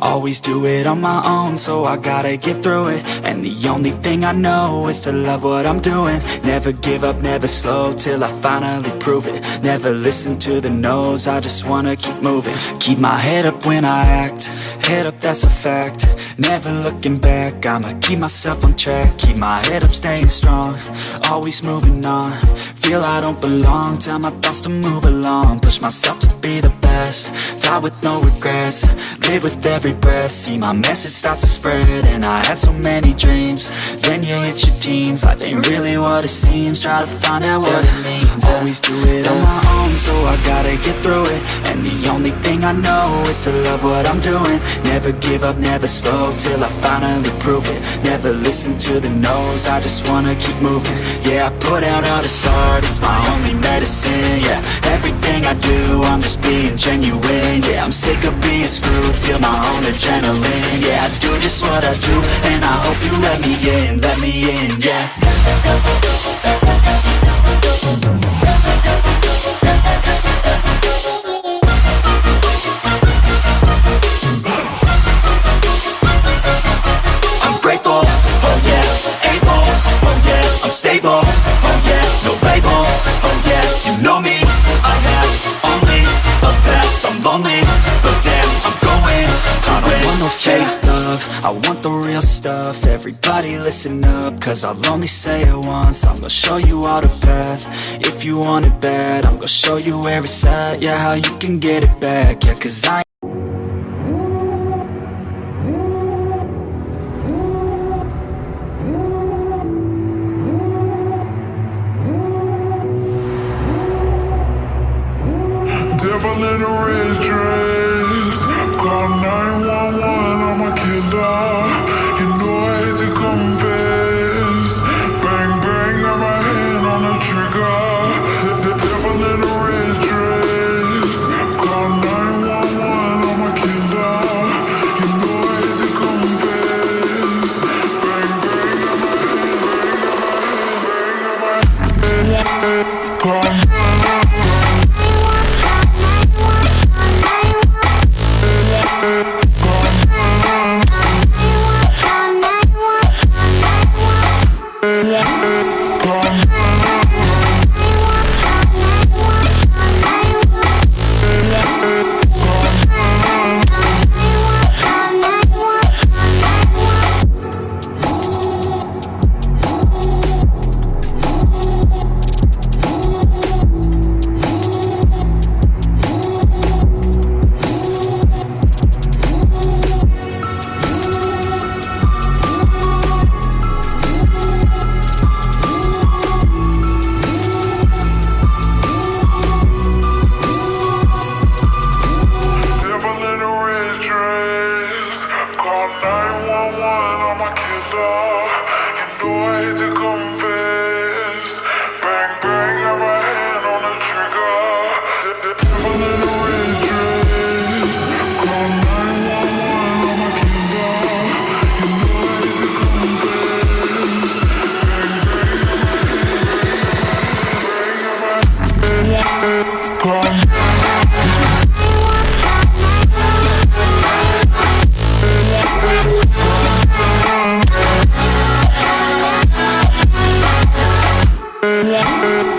Always do it on my own, so I gotta get through it. And the only thing I know is to love what I'm doing. Never give up, never slow, till I finally prove it. Never listen to the no's, I just wanna keep moving. Keep my head up when I act, head up that's a fact. Never looking back, I'ma keep myself on track. Keep my head up, staying strong, always moving on Feel I don't belong, tell my thoughts to move along. Push myself to be the best, die with no regrets. Live with every breath, see my message start to spread And I had so many dreams, then you hit your teens. Life ain't really what it seems, try to find out what it means. Always do it on my own, so I gotta get through it. And the only thing I know is to love what I'm doing. Never give up, never slow, till I finally prove it. Never listen to the no's, I just wanna keep moving. Yeah, I put out all this it's my only medicine Yeah, everything I do, I'm just being genuine Yeah, I'm sick of being screwed, feel my own adrenaline Yeah, I do just what I do, and I hope you let me in, let me in, yeah lonely, but damn, I'm going. To I don't want no fake love, I want the real stuff, everybody listen up, cause I'll only say it once, I'm gonna show you all the path, if you want it bad, I'm gonna show you where it's at, yeah, how you can get it back, yeah, cause I 911, I'm a killer. Bang, bang, got my hand on the trigger. Devil in a red dress. Call 911, I'm a killer. You know I hate to confess. Bang, bang, got my hand, Call lying on my kids are You know I hate to confess Bang, bang, got my hand on the trigger. The devil in a red dress Call 911 on my kids are You know I hate to confess Bang, bang, got my hand on the trigger. Yeah.